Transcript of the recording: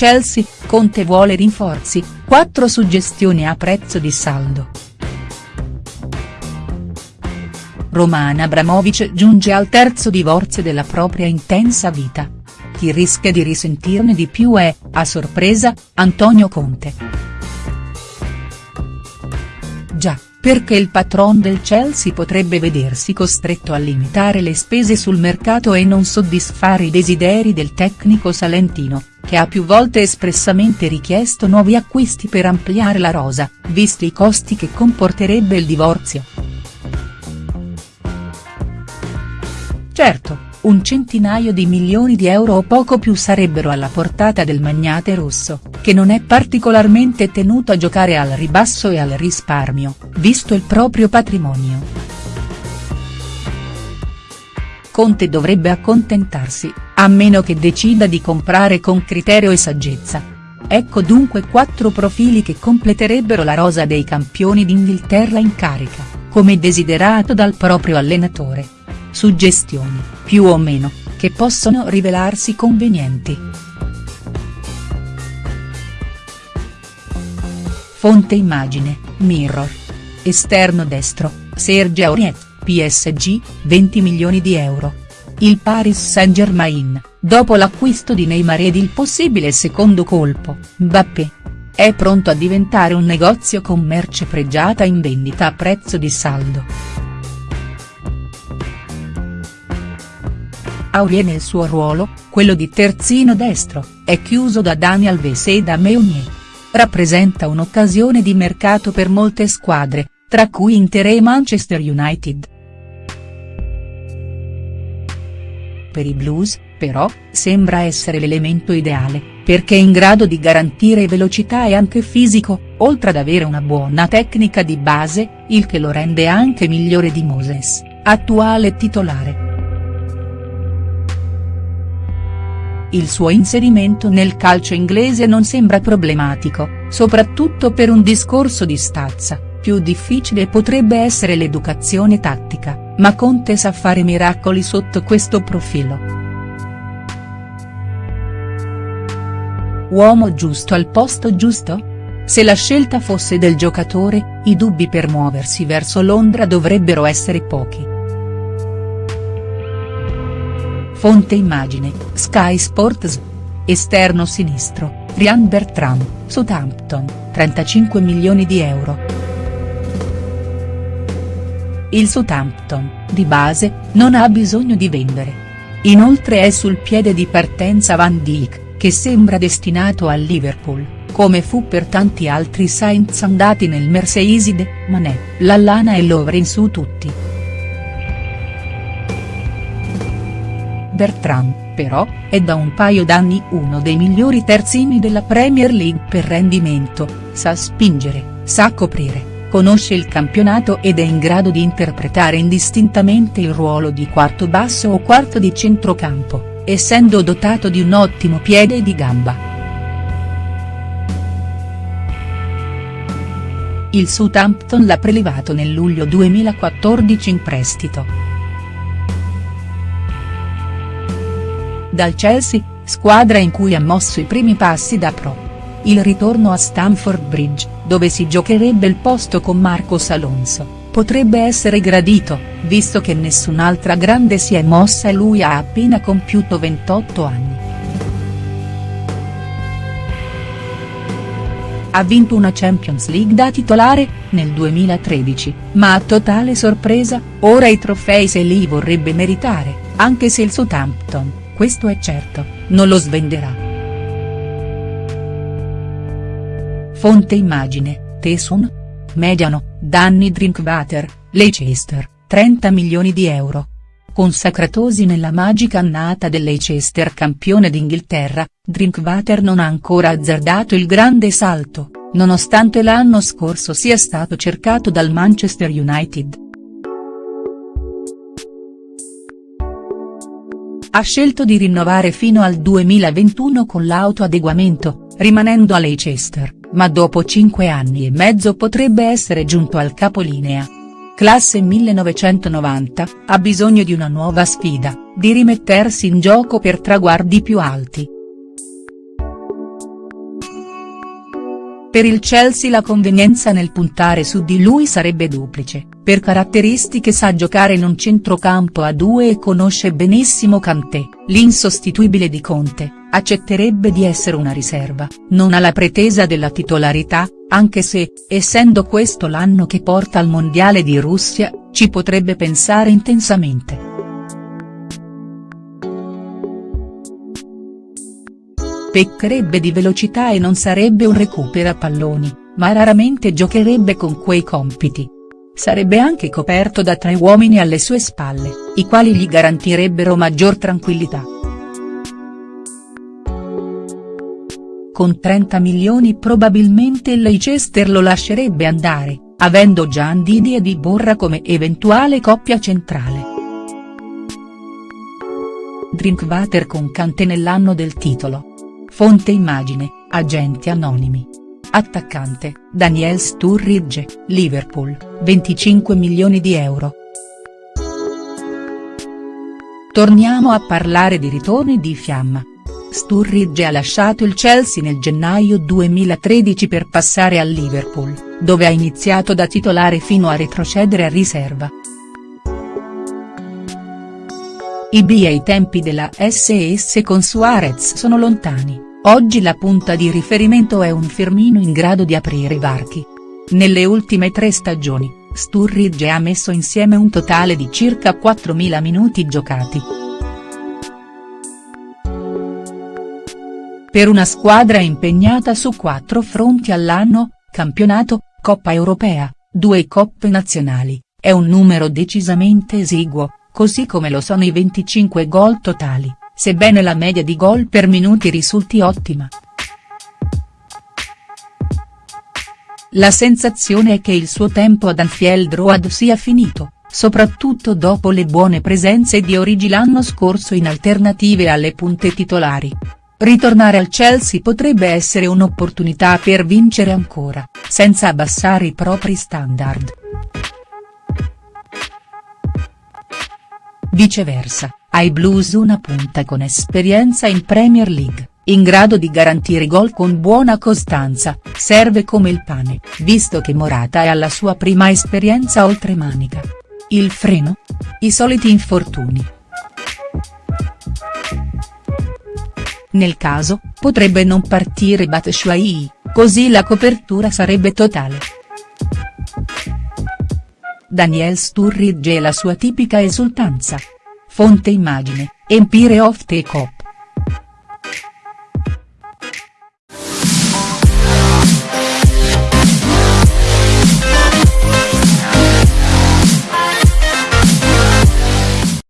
Chelsea, Conte vuole rinforzi, quattro suggestioni a prezzo di saldo. Roman Abramovic giunge al terzo divorzio della propria intensa vita. Chi rischia di risentirne di più è, a sorpresa, Antonio Conte. Già, perché il patron del Chelsea potrebbe vedersi costretto a limitare le spese sul mercato e non soddisfare i desideri del tecnico salentino, che ha più volte espressamente richiesto nuovi acquisti per ampliare la rosa, visti i costi che comporterebbe il divorzio. Certo, un centinaio di milioni di euro o poco più sarebbero alla portata del magnate russo, che non è particolarmente tenuto a giocare al ribasso e al risparmio, visto il proprio patrimonio. Conte dovrebbe accontentarsi, a meno che decida di comprare con criterio e saggezza. Ecco dunque quattro profili che completerebbero la rosa dei campioni d'Inghilterra in carica, come desiderato dal proprio allenatore suggestioni, più o meno, che possono rivelarsi convenienti. Fonte immagine, Mirror. Esterno destro, Serge Aurier, PSG, 20 milioni di euro. Il Paris Saint-Germain, dopo l'acquisto di Neymar ed il possibile secondo colpo, Mbappé. È pronto a diventare un negozio con merce pregiata in vendita a prezzo di saldo. Aurier nel suo ruolo, quello di terzino destro, è chiuso da Dani Alves e da Meunier. Rappresenta un'occasione di mercato per molte squadre, tra cui Inter e Manchester United. Per i Blues, però, sembra essere l'elemento ideale, perché è in grado di garantire velocità e anche fisico, oltre ad avere una buona tecnica di base, il che lo rende anche migliore di Moses, attuale titolare. il suo inserimento nel calcio inglese non sembra problematico, soprattutto per un discorso di stazza, più difficile potrebbe essere l'educazione tattica, ma Conte sa fare miracoli sotto questo profilo. Uomo giusto al posto giusto? Se la scelta fosse del giocatore, i dubbi per muoversi verso Londra dovrebbero essere pochi. Fonte immagine, Sky Sports. Esterno sinistro, Ryan Bertrand, Southampton, 35 milioni di euro. Il Southampton, di base, non ha bisogno di vendere. Inoltre è sul piede di partenza Van Dijk, che sembra destinato al Liverpool, come fu per tanti altri Saints andati nel Merseyside, Mané, Lallana e Lovren su tutti. Bertrand, però, è da un paio d'anni uno dei migliori terzini della Premier League per rendimento, sa spingere, sa coprire, conosce il campionato ed è in grado di interpretare indistintamente il ruolo di quarto basso o quarto di centrocampo, essendo dotato di un ottimo piede di gamba. Il Southampton l'ha prelevato nel luglio 2014 in prestito. dal Chelsea, squadra in cui ha mosso i primi passi da pro. Il ritorno a Stamford Bridge, dove si giocherebbe il posto con Marcos Alonso, potrebbe essere gradito, visto che nessun'altra grande si è mossa e lui ha appena compiuto 28 anni. Ha vinto una Champions League da titolare, nel 2013, ma a totale sorpresa, ora i trofei se li vorrebbe meritare, anche se il Southampton, questo è certo, non lo svenderà. Fonte immagine, Tesun? Mediano, danni Drinkwater, Leicester, 30 milioni di euro. Consacratosi nella magica annata del Leicester campione d'Inghilterra, Drinkwater non ha ancora azzardato il grande salto, nonostante l'anno scorso sia stato cercato dal Manchester United. ha scelto di rinnovare fino al 2021 con l'autoadeguamento, rimanendo a Leicester, ma dopo cinque anni e mezzo potrebbe essere giunto al capolinea. Classe 1990, ha bisogno di una nuova sfida, di rimettersi in gioco per traguardi più alti. Per il Chelsea la convenienza nel puntare su di lui sarebbe duplice, per caratteristiche sa giocare in un centrocampo a due e conosce benissimo Kanté, l'insostituibile di Conte, accetterebbe di essere una riserva, non ha la pretesa della titolarità, anche se, essendo questo l'anno che porta al Mondiale di Russia, ci potrebbe pensare intensamente. Peccherebbe di velocità e non sarebbe un recupera palloni, ma raramente giocherebbe con quei compiti. Sarebbe anche coperto da tre uomini alle sue spalle, i quali gli garantirebbero maggior tranquillità. Con 30 milioni probabilmente il Leicester lo lascerebbe andare, avendo già Ndidi e Di Borra come eventuale coppia centrale. Drinkwater con Cante nell'anno del titolo. Fonte immagine, agenti anonimi. Attaccante, Daniel Sturridge, Liverpool, 25 milioni di euro. Torniamo a parlare di ritorni di fiamma. Sturridge ha lasciato il Chelsea nel gennaio 2013 per passare al Liverpool, dove ha iniziato da titolare fino a retrocedere a riserva. I B e i tempi della SS con Suarez sono lontani, oggi la punta di riferimento è un Firmino in grado di aprire i varchi. Nelle ultime tre stagioni, Sturridge ha messo insieme un totale di circa 4.000 minuti giocati. Per una squadra impegnata su quattro fronti all'anno, campionato, Coppa Europea, due coppe nazionali, è un numero decisamente esiguo, così come lo sono i 25 gol totali, sebbene la media di gol per minuti risulti ottima. La sensazione è che il suo tempo ad Anfield Road sia finito, soprattutto dopo le buone presenze di Origi l'anno scorso in alternative alle punte titolari. Ritornare al Chelsea potrebbe essere un'opportunità per vincere ancora, senza abbassare i propri standard. Viceversa, ai Blues una punta con esperienza in Premier League, in grado di garantire gol con buona costanza, serve come il pane, visto che Morata è alla sua prima esperienza oltre manica. Il freno? I soliti infortuni. Nel caso, potrebbe non partire Batshuayi, così la copertura sarebbe totale. Daniel Sturridge e la sua tipica esultanza. Fonte immagine, Empire of the Cop.